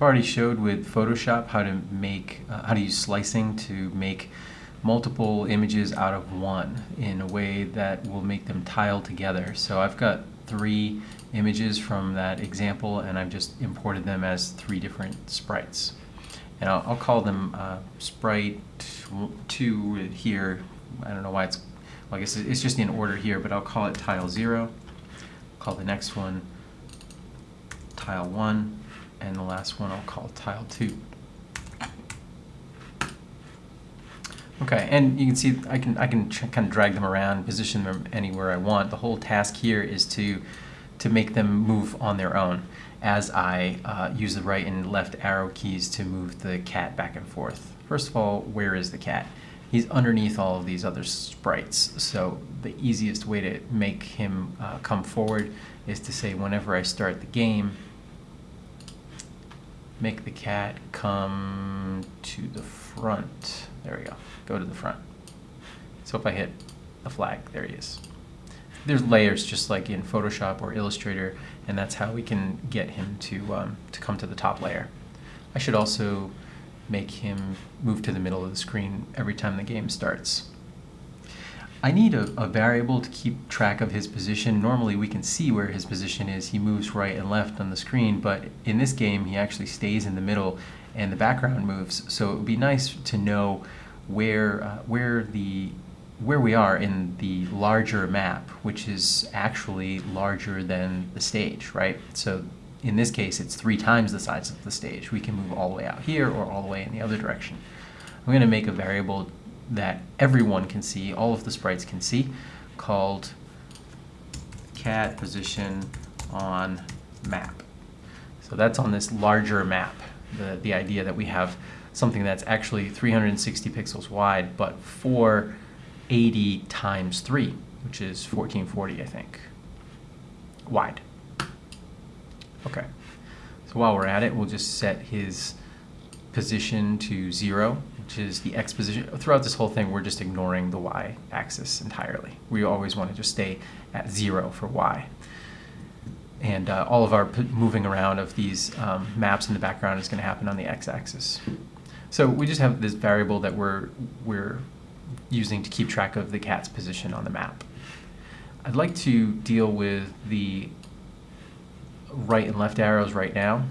I've already showed with Photoshop how to make, uh, how to use slicing to make multiple images out of one in a way that will make them tile together. So I've got three images from that example and I've just imported them as three different sprites. And I'll, I'll call them uh, sprite 2 here. I don't know why it's, well, I guess it's just in order here, but I'll call it tile 0. Call the next one tile 1 and the last one I'll call tile 2. Okay, and you can see I can I can kind of drag them around, position them anywhere I want. The whole task here is to to make them move on their own as I uh, use the right and left arrow keys to move the cat back and forth. First of all, where is the cat? He's underneath all of these other sprites, so the easiest way to make him uh, come forward is to say whenever I start the game, make the cat come to the front. There we go. Go to the front. So if I hit the flag, there he is. There's layers just like in Photoshop or Illustrator, and that's how we can get him to, um, to come to the top layer. I should also make him move to the middle of the screen every time the game starts. I need a, a, variable to keep track of his position. Normally we can see where his position is. He moves right and left on the screen, but in this game he actually stays in the middle and the background moves. So it would be nice to know where, uh, where, the, where we are in the larger map, which is actually larger than the stage, right? So in this case it's three times the size of the stage. We can move all the way out here or all the way in the other direction. I'm going to make a variable that everyone can see, all of the sprites can see, called cat position on map. So that's on this larger map, the, the idea that we have something that's actually 360 pixels wide, but 480 times 3, which is 1440, I think, wide. Okay, so while we're at it, we'll just set his position to 0 which is the x position. Throughout this whole thing, we're just ignoring the y axis entirely. We always want to just stay at zero for y. And uh, all of our moving around of these um, maps in the background is going to happen on the x-axis. So we just have this variable that we're, we're using to keep track of the cat's position on the map. I'd like to deal with the right and left arrows right now.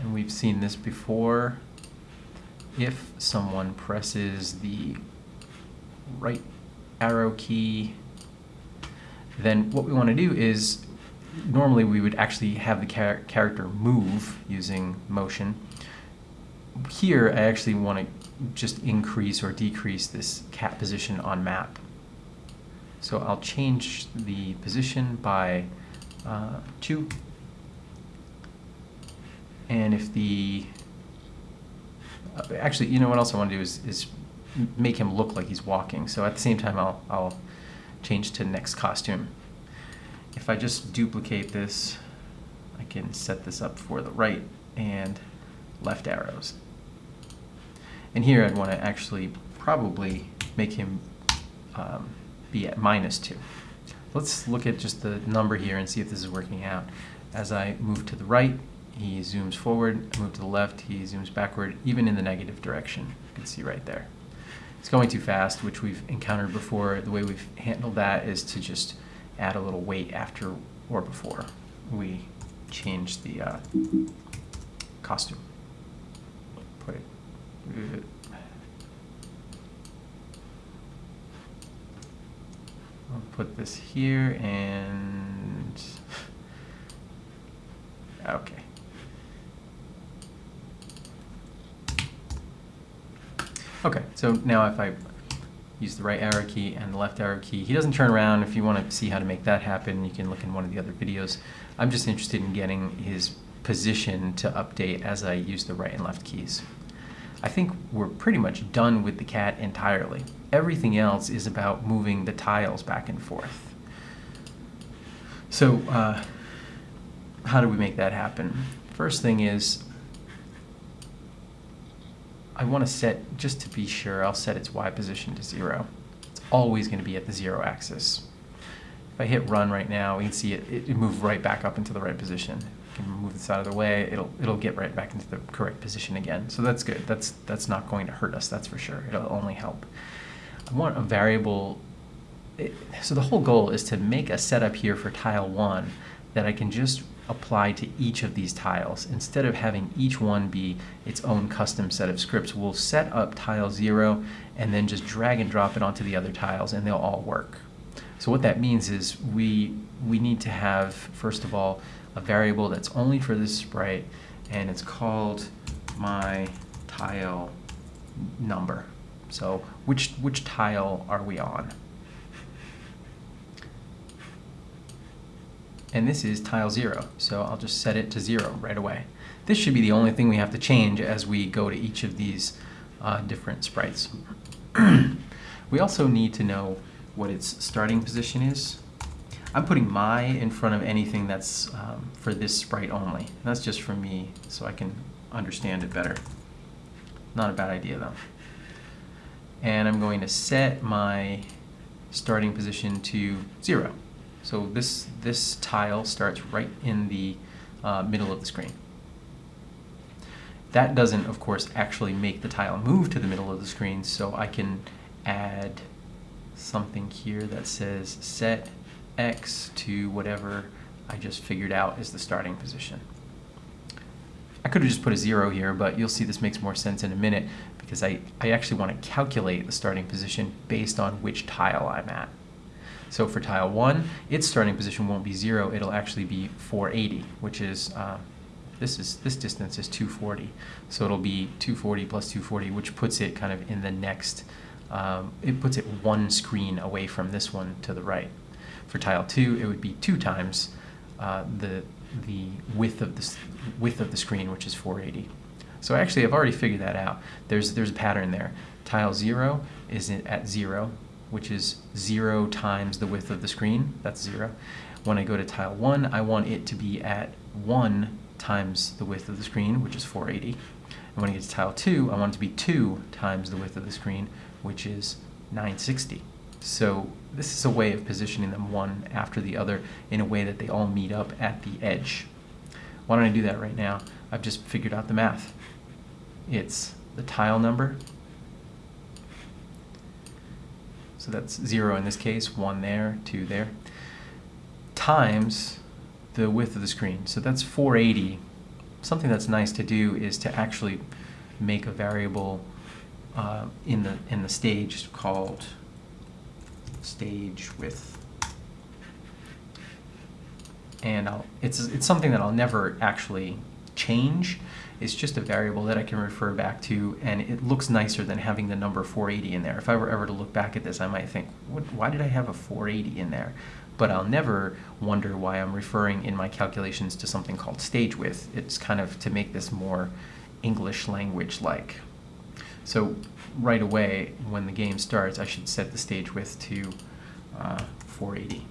And we've seen this before if someone presses the right arrow key, then what we want to do is normally we would actually have the char character move using motion. Here I actually want to just increase or decrease this cat position on map. So I'll change the position by uh, 2 and if the actually, you know what else I want to do is, is make him look like he's walking. So at the same time, I'll, I'll change to next costume. If I just duplicate this, I can set this up for the right and left arrows. And here I'd want to actually probably make him um, be at minus 2. Let's look at just the number here and see if this is working out. As I move to the right, he zooms forward, move to the left, he zooms backward, even in the negative direction. You can see right there. It's going too fast, which we've encountered before. The way we've handled that is to just add a little wait after or before we change the uh, costume. Put it. I'll put this here and okay. Okay, so now if I use the right arrow key and the left arrow key, he doesn't turn around. If you want to see how to make that happen, you can look in one of the other videos. I'm just interested in getting his position to update as I use the right and left keys. I think we're pretty much done with the cat entirely. Everything else is about moving the tiles back and forth. So uh, how do we make that happen? First thing is I want to set, just to be sure, I'll set its y position to 0. It's always going to be at the 0 axis. If I hit run right now, we can see it, it, moved right back up into the right position. can move this out of the way. It'll it'll get right back into the correct position again. So that's good. That's that's not going to hurt us. That's for sure. It'll only help. I want a variable. It, so the whole goal is to make a setup here for tile one that I can just apply to each of these tiles. Instead of having each one be its own custom set of scripts, we'll set up tile zero and then just drag and drop it onto the other tiles and they'll all work. So what that means is we, we need to have, first of all, a variable that's only for this sprite and it's called my tile number. So which, which tile are we on? And this is tile 0, so I'll just set it to 0 right away. This should be the only thing we have to change as we go to each of these uh, different sprites. we also need to know what its starting position is. I'm putting my in front of anything that's um, for this sprite only. And that's just for me so I can understand it better. Not a bad idea though. And I'm going to set my starting position to 0. So this, this tile starts right in the uh, middle of the screen. That doesn't, of course, actually make the tile move to the middle of the screen, so I can add something here that says set x to whatever I just figured out is the starting position. I could have just put a zero here, but you'll see this makes more sense in a minute because I, I actually want to calculate the starting position based on which tile I'm at. So for tile 1, its starting position won't be 0, it'll actually be 480, which is, uh, this is this distance is 240. So it'll be 240 plus 240, which puts it kind of in the next, um, it puts it one screen away from this one to the right. For tile 2, it would be 2 times uh, the, the width, of the, width of the screen, which is 480. So actually, I've already figured that out. There's, there's a pattern there. Tile 0 is at 0, which is 0 times the width of the screen. That's 0. When I go to tile 1, I want it to be at 1 times the width of the screen, which is 480. And when I get to tile 2, I want it to be 2 times the width of the screen, which is 960. So this is a way of positioning them one after the other in a way that they all meet up at the edge. Why don't I do that right now? I've just figured out the math. It's the tile number so that's 0 in this case, 1 there, 2 there, times the width of the screen. So that's 480. Something that's nice to do is to actually make a variable uh, in the in the stage called stage width. And I'll, it's it's something that I'll never actually change. It's just a variable that I can refer back to, and it looks nicer than having the number 480 in there. If I were ever to look back at this, I might think, why did I have a 480 in there? But I'll never wonder why I'm referring in my calculations to something called stage width. It's kind of to make this more English language-like. So right away, when the game starts, I should set the stage width to uh, 480.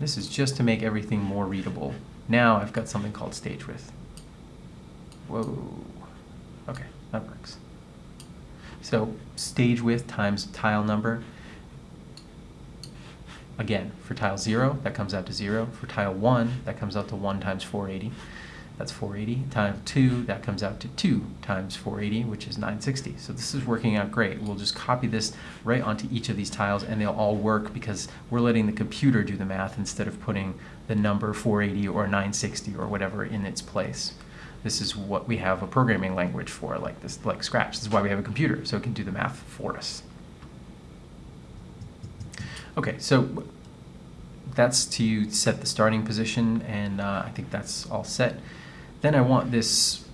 This is just to make everything more readable. Now I've got something called stage width. Whoa. Okay, that works. So stage width times tile number. Again, for tile 0, that comes out to 0. For tile 1, that comes out to 1 times 480. That's 480. Tile 2, that comes out to 2 times 480, which is 960. So this is working out great. We'll just copy this right onto each of these tiles, and they'll all work because we're letting the computer do the math instead of putting the number 480 or 960 or whatever in its place. This is what we have a programming language for, like this, like Scratch. This is why we have a computer, so it can do the math for us. Okay, so that's to set the starting position, and uh, I think that's all set. Then I want this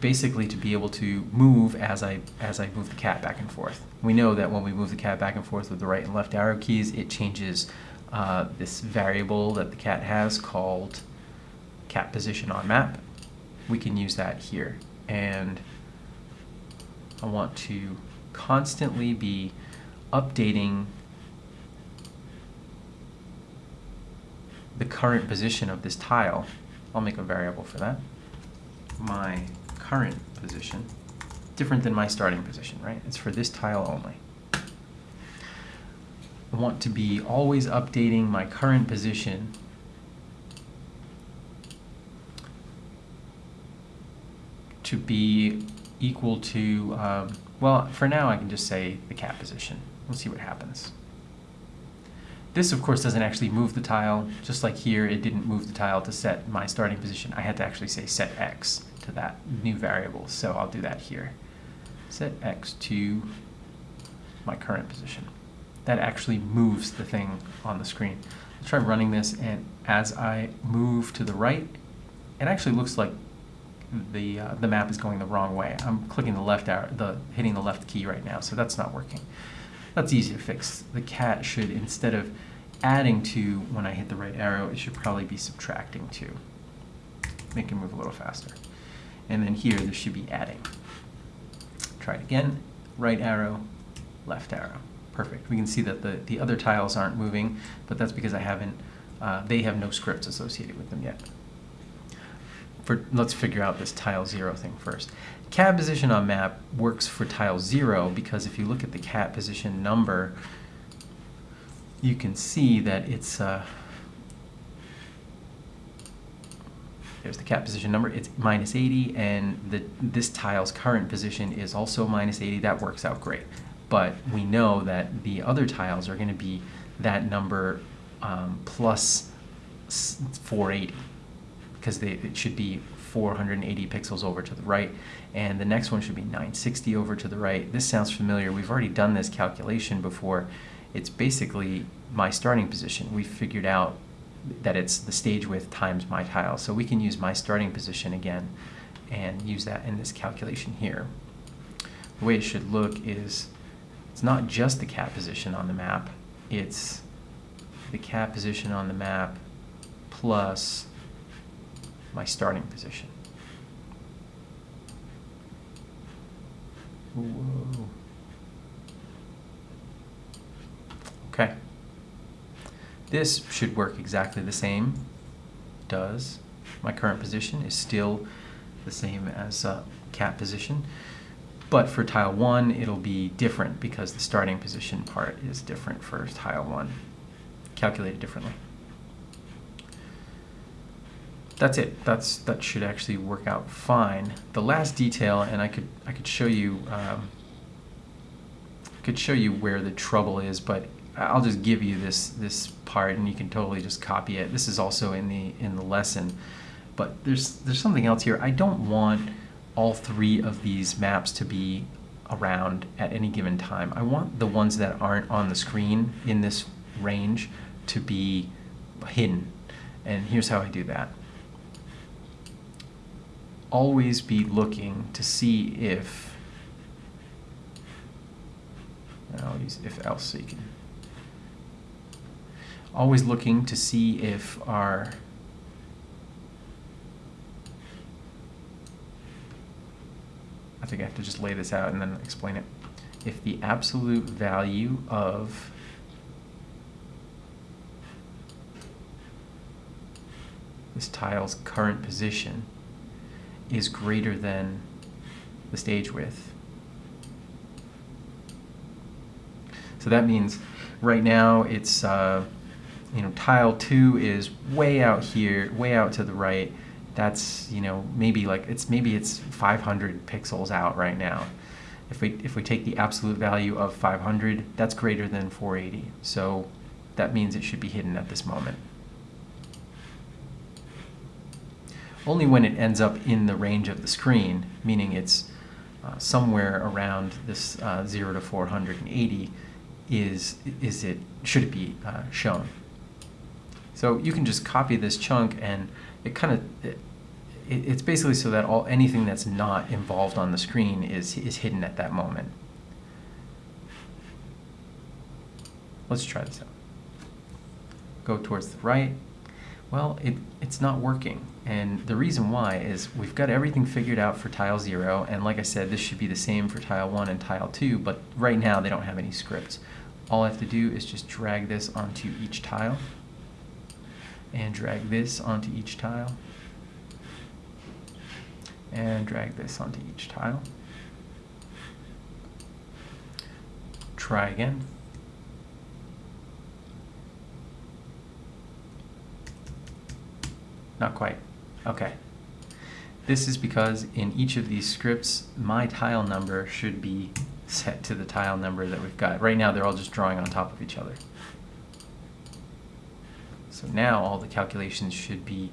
basically to be able to move as I as I move the cat back and forth. We know that when we move the cat back and forth with the right and left arrow keys, it changes uh, this variable that the cat has called cat position on map we can use that here. And I want to constantly be updating the current position of this tile. I'll make a variable for that. My current position, different than my starting position, right? It's for this tile only. I want to be always updating my current position to be equal to, um, well, for now I can just say the cat position. We'll see what happens. This, of course, doesn't actually move the tile. Just like here, it didn't move the tile to set my starting position. I had to actually say set x to that new variable, so I'll do that here. Set x to my current position. That actually moves the thing on the screen. Let's try running this, and as I move to the right, it actually looks like the uh, the map is going the wrong way. I'm clicking the left arrow, the hitting the left key right now, so that's not working. That's easy to fix. The cat should, instead of adding to when I hit the right arrow, it should probably be subtracting to. Make it move a little faster. And then here, this should be adding. Try it again. Right arrow, left arrow. Perfect. We can see that the, the other tiles aren't moving, but that's because I haven't, uh, they have no scripts associated with them yet. For, let's figure out this tile zero thing first. Cat position on map works for tile zero because if you look at the cat position number, you can see that it's, uh, there's the cat position number, it's minus 80, and the, this tile's current position is also minus 80. That works out great but we know that the other tiles are going to be that number um, plus 480 because they, it should be 480 pixels over to the right and the next one should be 960 over to the right. This sounds familiar. We've already done this calculation before. It's basically my starting position. We figured out that it's the stage width times my tile. So we can use my starting position again and use that in this calculation here. The way it should look is it's not just the cat position on the map, it's the cat position on the map plus my starting position. Whoa. Okay. This should work exactly the same. Does. My current position is still the same as uh, cat position. But for tile one, it'll be different because the starting position part is different for tile one, calculated differently. That's it. That's that should actually work out fine. The last detail, and I could I could show you um, could show you where the trouble is, but I'll just give you this this part, and you can totally just copy it. This is also in the in the lesson, but there's there's something else here. I don't want all three of these maps to be around at any given time. I want the ones that aren't on the screen in this range to be hidden. And here's how I do that. Always be looking to see if, I'll use if else so you can, always looking to see if our I think I have to just lay this out and then explain it. If the absolute value of this tile's current position is greater than the stage width. So that means right now it's, uh, you know, tile two is way out here, way out to the right, that's you know maybe like it's maybe it's 500 pixels out right now. If we if we take the absolute value of 500 that's greater than 480 so that means it should be hidden at this moment only when it ends up in the range of the screen meaning it's uh, somewhere around this uh, 0 to 480 is is it should it be uh, shown so you can just copy this chunk and it kind of it, it's basically so that all anything that's not involved on the screen is is hidden at that moment. Let's try this out. Go towards the right. Well, it, it's not working. And the reason why is we've got everything figured out for tile 0, and like I said, this should be the same for tile 1 and tile 2, but right now they don't have any scripts. All I have to do is just drag this onto each tile, and drag this onto each tile, and drag this onto each tile. Try again. Not quite. Okay. This is because in each of these scripts, my tile number should be set to the tile number that we've got. Right now, they're all just drawing on top of each other. So now all the calculations should be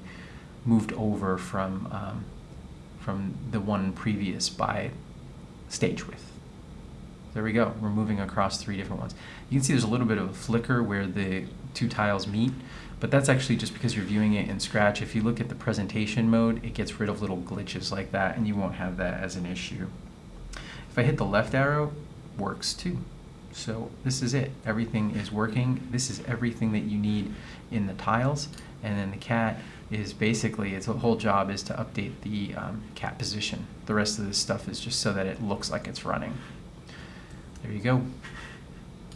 moved over from, um, from the one previous by stage width. There we go. We're moving across three different ones. You can see there's a little bit of a flicker where the two tiles meet, but that's actually just because you're viewing it in Scratch. If you look at the presentation mode, it gets rid of little glitches like that, and you won't have that as an issue. If I hit the left arrow, works too. So this is it. Everything is working. This is everything that you need in the tiles, and then the cat is basically its whole job is to update the um, cat position. The rest of this stuff is just so that it looks like it's running. There you go.